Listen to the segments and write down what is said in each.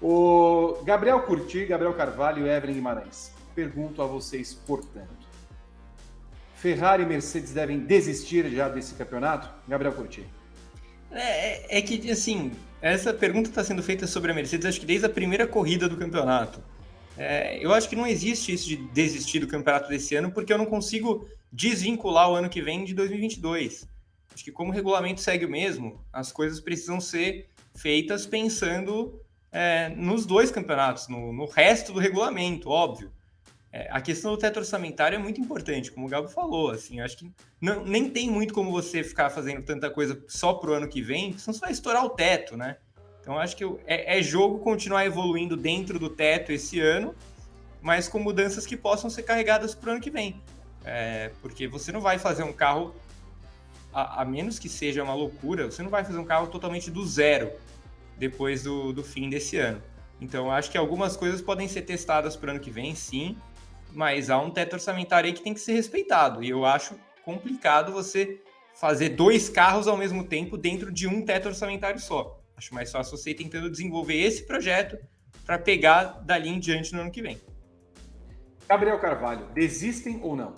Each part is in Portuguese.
O Gabriel Curti, Gabriel Carvalho e Evelyn Guimarães. Pergunto a vocês, portanto. Ferrari e Mercedes devem desistir já desse campeonato? Gabriel Curti. É, é, é que, assim, essa pergunta está sendo feita sobre a Mercedes, acho que desde a primeira corrida do campeonato. É, eu acho que não existe isso de desistir do campeonato desse ano, porque eu não consigo desvincular o ano que vem de 2022. Acho que como o regulamento segue o mesmo, as coisas precisam ser feitas pensando é, nos dois campeonatos, no, no, resto do regulamento, óbvio. É, a questão do teto orçamentário é muito importante, como o Gabo falou. Assim, acho que não, nem tem muito como você ficar fazendo tanta coisa só para o ano que vem, senão você vai estourar o teto, né? Então acho que é, é jogo continuar evoluindo dentro do teto esse ano, mas com mudanças que possam ser carregadas para o ano que vem. É, porque você não vai fazer um carro, a, a, menos que seja uma loucura, você não vai fazer um carro totalmente do zero depois do, do fim desse ano. Então acho que algumas coisas podem ser testadas para o ano que vem, sim, mas há um teto orçamentário aí que tem que ser respeitado. E eu acho complicado você fazer dois carros ao mesmo tempo dentro de um teto orçamentário só. Acho mais fácil você ir tentando desenvolver esse projeto para pegar dali em diante no ano que vem. Gabriel Carvalho, desistem ou não?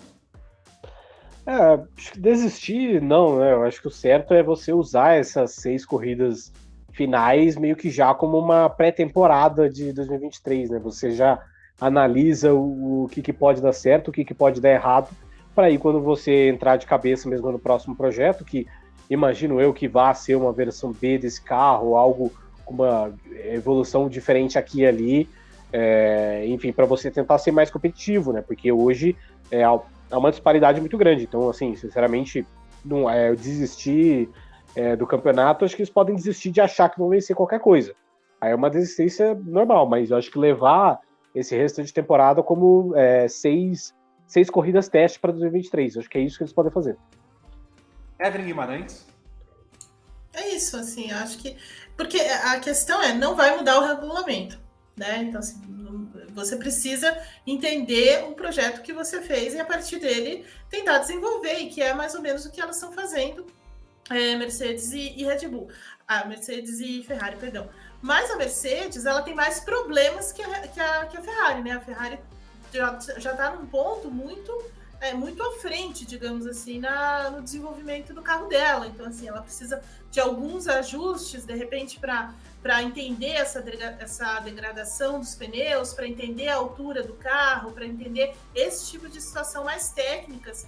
É, acho que desistir, não, né? Eu acho que o certo é você usar essas seis corridas finais meio que já como uma pré-temporada de 2023, né? Você já analisa o, o que, que pode dar certo, o que, que pode dar errado, para aí quando você entrar de cabeça mesmo no próximo projeto, que imagino eu que vá ser uma versão B desse carro, algo com uma evolução diferente aqui e ali, é, enfim, para você tentar ser mais competitivo, né? Porque hoje é, é uma disparidade muito grande. Então, assim, sinceramente, não é desistir é, do campeonato, acho que eles podem desistir de achar que vão vencer qualquer coisa. Aí é uma desistência normal, mas eu acho que levar esse resto de temporada como é, seis, seis corridas teste para 2023. Acho que é isso que eles podem fazer. Evelyn Guimarães. É isso, assim, acho que. Porque a questão é, não vai mudar o regulamento, né? Então, assim, você precisa entender o projeto que você fez e a partir dele tentar desenvolver, e que é mais ou menos o que elas estão fazendo, é, Mercedes e, e Red Bull. Ah, Mercedes e Ferrari, perdão. Mas a Mercedes, ela tem mais problemas que a, que a, que a Ferrari, né? A Ferrari já está num ponto muito é, muito à frente, digamos assim, na, no desenvolvimento do carro dela. Então, assim, ela precisa de alguns ajustes, de repente, para entender essa, essa degradação dos pneus, para entender a altura do carro, para entender esse tipo de situação mais técnicas,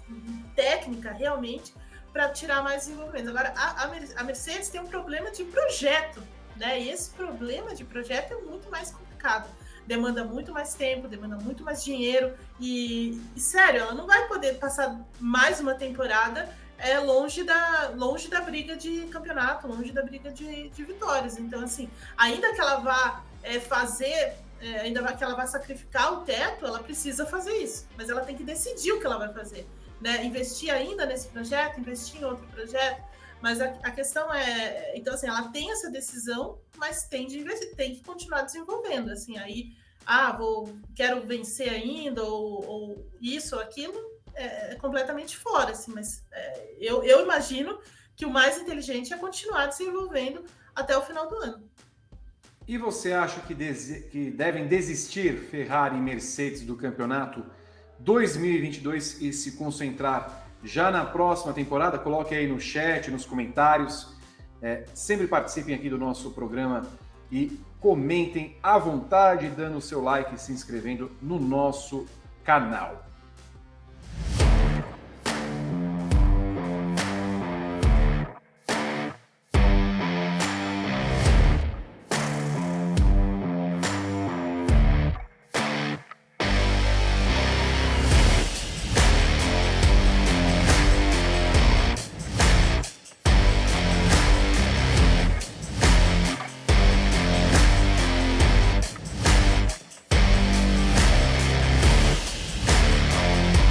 técnica realmente, para tirar mais desenvolvimento. Agora, a, a Mercedes tem um problema de projeto, né? E esse problema de projeto é muito mais complicado demanda muito mais tempo, demanda muito mais dinheiro e, e sério, ela não vai poder passar mais uma temporada é longe da, longe da briga de campeonato, longe da briga de, de vitórias. Então, assim, ainda que ela vá é, fazer, é, ainda que ela vá sacrificar o teto, ela precisa fazer isso. Mas ela tem que decidir o que ela vai fazer. Né? Investir ainda nesse projeto, investir em outro projeto. Mas a, a questão é, então assim, ela tem essa decisão, mas tem de investir, tem que continuar desenvolvendo. Assim, aí ah, vou, quero vencer ainda, ou, ou isso ou aquilo, é, é, completamente fora, assim, mas é, eu, eu imagino que o mais inteligente é continuar desenvolvendo até o final do ano. E você acha que, que devem desistir Ferrari e Mercedes do campeonato 2022 e se concentrar já na próxima temporada? Coloque aí no chat, nos comentários. É, sempre participem aqui do nosso programa e comentem à vontade, dando o seu like e se inscrevendo no nosso canal.